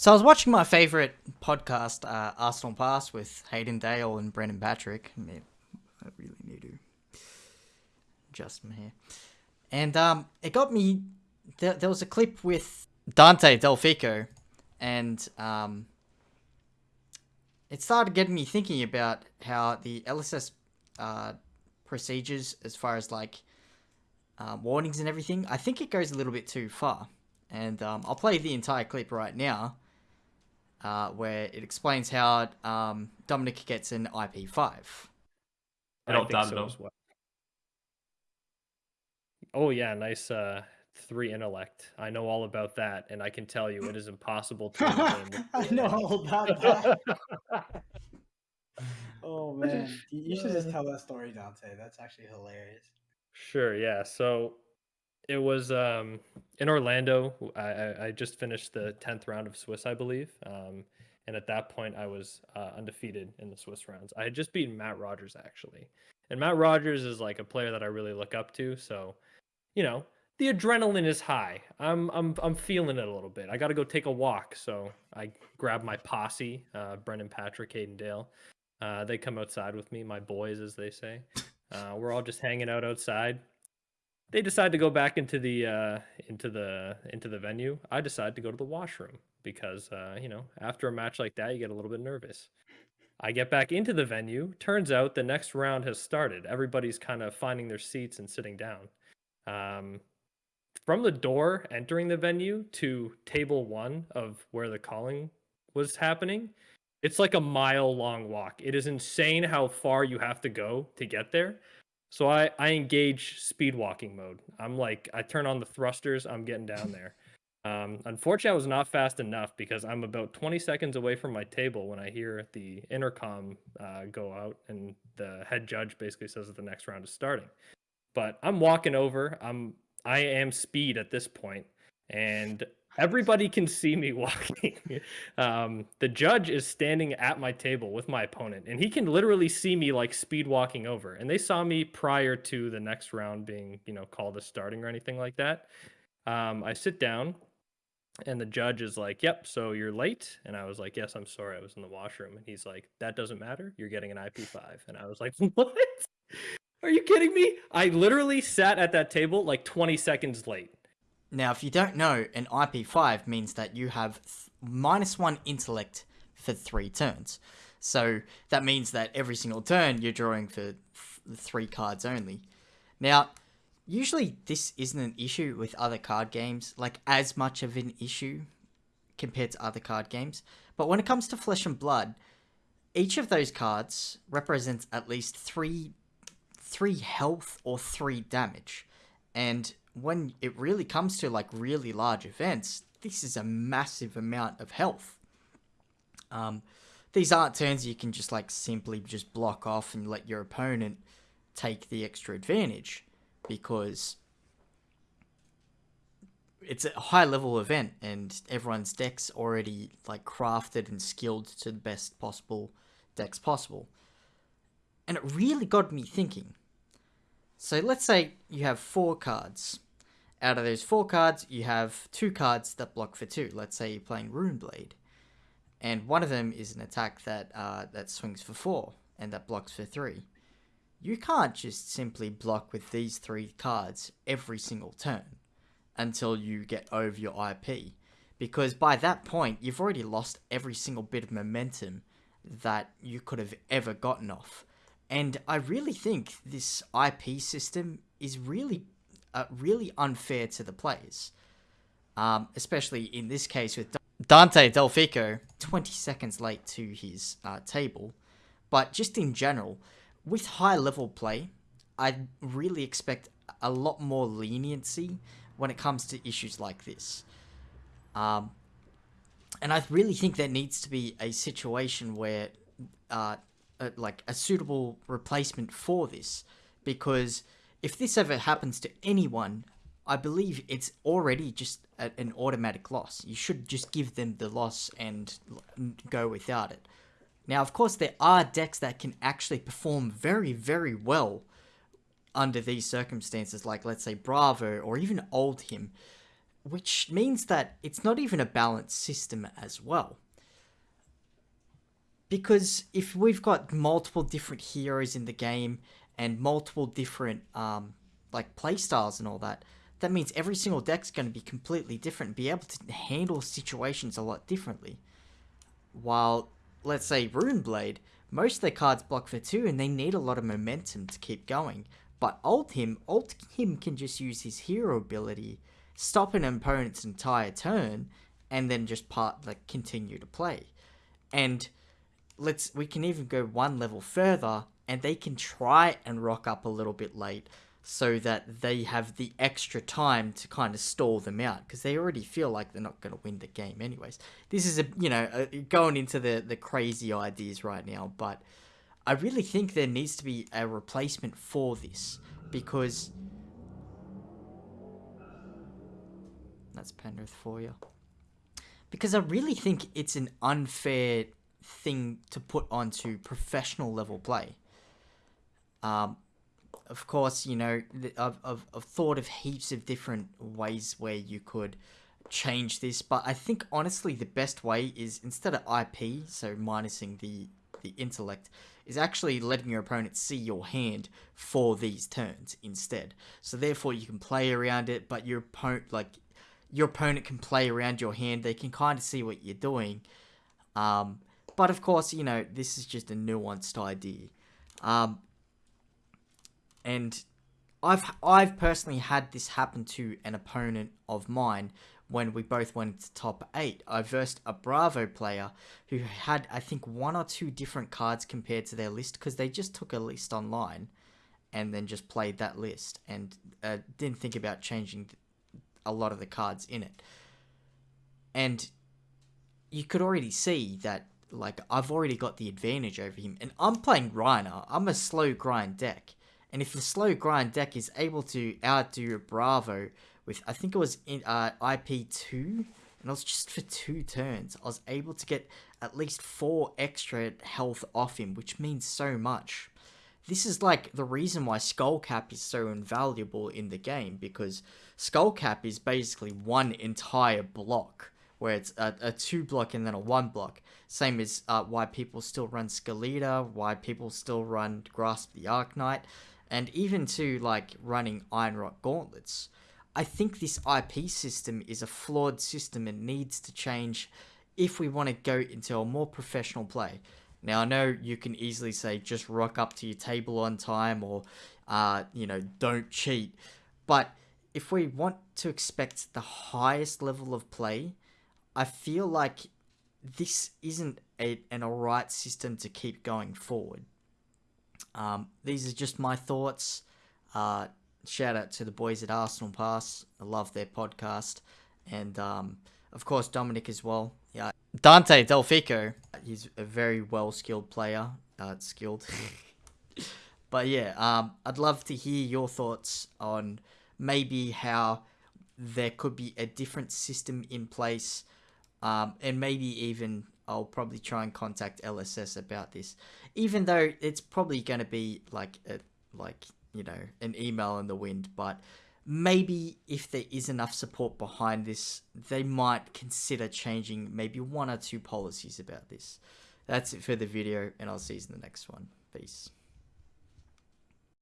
So I was watching my favorite podcast, uh, Arsenal Pass, with Hayden Dale and Brendan Patrick. I, mean, I really need to adjust my hair. And um, it got me. There, there was a clip with Dante Delfico, and um, it started getting me thinking about how the LSS uh, procedures, as far as like uh, warnings and everything, I think it goes a little bit too far. And um, I'll play the entire clip right now uh, where it explains how um, Dominic gets an IP5. I don't think so as well. Oh yeah, nice uh, three intellect. I know all about that, and I can tell you it is impossible to I know all about that. oh man, you should just tell that story, Dante. That's actually hilarious. Sure, yeah. So it was um, in Orlando. I, I just finished the tenth round of Swiss, I believe. Um, and at that point, I was uh, undefeated in the Swiss rounds. I had just beaten Matt Rogers actually, and Matt Rogers is like a player that I really look up to. So, you know, the adrenaline is high. I'm I'm I'm feeling it a little bit. I got to go take a walk. So I grab my posse, uh, Brendan Patrick, Hayden Dale. Uh, they come outside with me, my boys, as they say. Uh, we're all just hanging out outside, they decide to go back into the uh, into the into the venue. I decide to go to the washroom because uh, you know after a match like that, you get a little bit nervous. I get back into the venue. Turns out the next round has started. Everybody's kind of finding their seats and sitting down. Um, from the door entering the venue to table one of where the calling was happening, it's like a mile long walk. It is insane how far you have to go to get there. So I I engage speed walking mode. I'm like I turn on the thrusters. I'm getting down there. Um, unfortunately, I was not fast enough because I'm about 20 seconds away from my table when I hear the intercom uh, go out and the head judge basically says that the next round is starting. But I'm walking over. I'm I am speed at this point, and Everybody can see me walking. Um, the judge is standing at my table with my opponent, and he can literally see me like speed walking over. And they saw me prior to the next round being, you know, called a starting or anything like that. Um, I sit down, and the judge is like, "Yep, so you're late." And I was like, "Yes, I'm sorry, I was in the washroom." And he's like, "That doesn't matter. You're getting an IP5." And I was like, "What?" Are you kidding me? I literally sat at that table like 20 seconds late. Now, if you don't know, an IP5 means that you have minus one intellect for three turns. So that means that every single turn you're drawing for th three cards only. Now, usually this isn't an issue with other card games, like as much of an issue compared to other card games. But when it comes to Flesh and Blood, each of those cards represents at least three, three health or three damage. And when it really comes to like really large events, this is a massive amount of health. Um, these aren't turns you can just like simply just block off and let your opponent take the extra advantage because it's a high level event and everyone's deck's already like crafted and skilled to the best possible decks possible. And it really got me thinking. So let's say you have four cards out of those four cards, you have two cards that block for two. Let's say you're playing Runeblade, and one of them is an attack that uh, that swings for four and that blocks for three. You can't just simply block with these three cards every single turn until you get over your IP, because by that point you've already lost every single bit of momentum that you could have ever gotten off. And I really think this IP system is really uh, really unfair to the players. Um, especially in this case with Dante Delfico, 20 seconds late to his uh, table. But just in general, with high level play, I really expect a lot more leniency when it comes to issues like this. Um, and I really think there needs to be a situation where, uh, a, like, a suitable replacement for this. Because if this ever happens to anyone, I believe it's already just a, an automatic loss. You should just give them the loss and go without it. Now, of course, there are decks that can actually perform very, very well under these circumstances, like let's say Bravo or even Oldhim, which means that it's not even a balanced system as well. Because if we've got multiple different heroes in the game and multiple different um, like playstyles and all that, that means every single deck's going to be completely different, be able to handle situations a lot differently. While, let's say, Runeblade, most of their cards block for two and they need a lot of momentum to keep going. But Oldhim, Alt him can just use his hero ability, stop an opponent's entire turn, and then just part like continue to play. And let's we can even go one level further, and they can try and rock up a little bit late so that they have the extra time to kind of stall them out because they already feel like they're not going to win the game anyways. This is a you know a, going into the the crazy ideas right now, but I really think there needs to be a replacement for this because that's Penrith for you. Because I really think it's an unfair thing to put onto professional level play. Um, of course, you know, I've, I've, I've thought of heaps of different ways where you could change this, but I think honestly the best way is instead of IP, so minusing the the intellect, is actually letting your opponent see your hand for these turns instead. So therefore you can play around it, but your opponent like your opponent can play around your hand. They can kind of see what you're doing. Um, but of course, you know, this is just a nuanced idea. Um, and I've I've personally had this happen to an opponent of mine when we both went to top 8. I versed a Bravo player who had, I think, one or two different cards compared to their list because they just took a list online and then just played that list and uh, didn't think about changing a lot of the cards in it. And you could already see that, like, I've already got the advantage over him. And I'm playing Rhinar. I'm a slow grind deck. And if the slow grind deck is able to outdo Bravo with I think it was in uh, IP two, and it was just for two turns. I was able to get at least four extra health off him, which means so much. This is like the reason why Skullcap is so invaluable in the game because Skullcap is basically one entire block where it's a, a two block and then a one block. Same as uh, why people still run Skeleta, why people still run Grasp the Arknight, and even to like running Ironrot Gauntlets. I think this IP system is a flawed system and needs to change if we want to go into a more professional play. Now, I know you can easily say just rock up to your table on time or, uh, you know, don't cheat. But if we want to expect the highest level of play, I feel like this isn't a, an alright system to keep going forward. Um, these are just my thoughts. Uh, shout out to the boys at Arsenal Pass. I love their podcast. And um, of course, Dominic as well. Yeah, Dante Delfico. He's a very well skilled player. Uh, skilled. but yeah, um, I'd love to hear your thoughts on maybe how there could be a different system in place. Um, and maybe even I'll probably try and contact LSS about this, even though it's probably going to be like a like you know, an email in the wind, but maybe if there is enough support behind this, they might consider changing maybe one or two policies about this. That's it for the video, and I'll see you in the next one. Peace.